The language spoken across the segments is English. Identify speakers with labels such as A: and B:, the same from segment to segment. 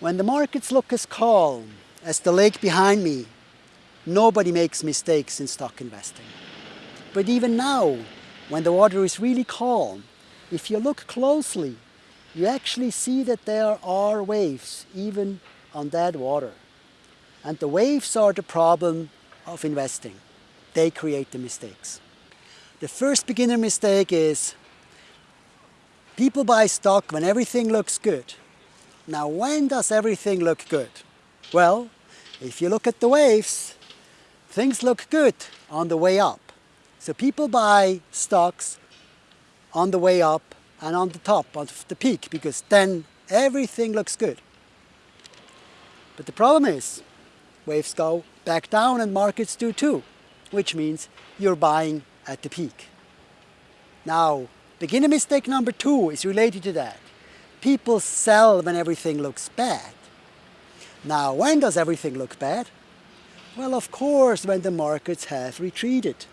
A: When the markets look as calm as the lake behind me, nobody makes mistakes in stock investing. But even now, when the water is really calm, if you look closely, you actually see that there are waves even on that water. And the waves are the problem of investing. They create the mistakes. The first beginner mistake is people buy stock when everything looks good. Now when does everything look good? Well, if you look at the waves, things look good on the way up. So people buy stocks on the way up and on the top of the peak because then everything looks good. But the problem is waves go back down and markets do too, which means you're buying at the peak. Now, beginner mistake number two is related to that. People sell when everything looks bad. Now, when does everything look bad? Well, of course, when the markets have retreated,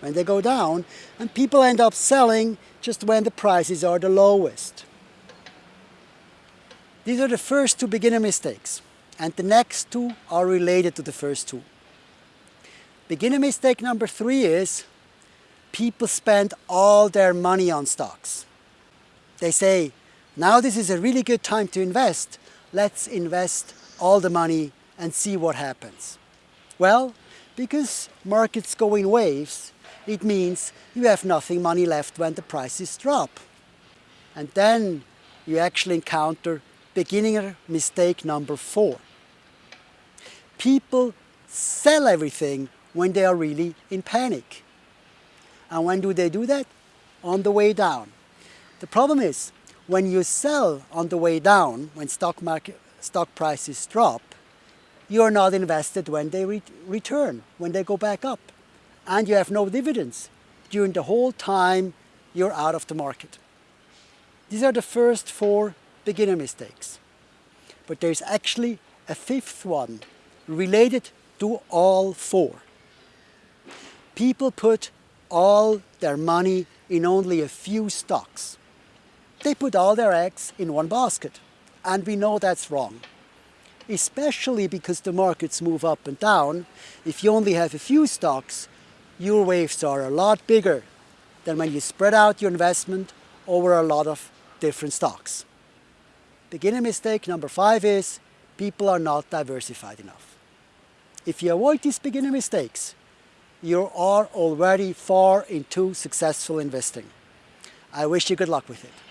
A: when they go down, and people end up selling just when the prices are the lowest. These are the first two beginner mistakes, and the next two are related to the first two. Beginner mistake number three is people spend all their money on stocks. They say, now this is a really good time to invest, let's invest all the money and see what happens. Well, because markets go in waves, it means you have nothing money left when the prices drop. And then you actually encounter beginner mistake number four. People sell everything when they are really in panic. And when do they do that? On the way down. The problem is, when you sell on the way down, when stock market stock prices drop, you're not invested when they re return, when they go back up. And you have no dividends during the whole time you're out of the market. These are the first four beginner mistakes. But there's actually a fifth one related to all four. People put all their money in only a few stocks. They put all their eggs in one basket. And we know that's wrong. Especially because the markets move up and down. If you only have a few stocks, your waves are a lot bigger than when you spread out your investment over a lot of different stocks. Beginner mistake number five is people are not diversified enough. If you avoid these beginner mistakes, you are already far into successful investing. I wish you good luck with it.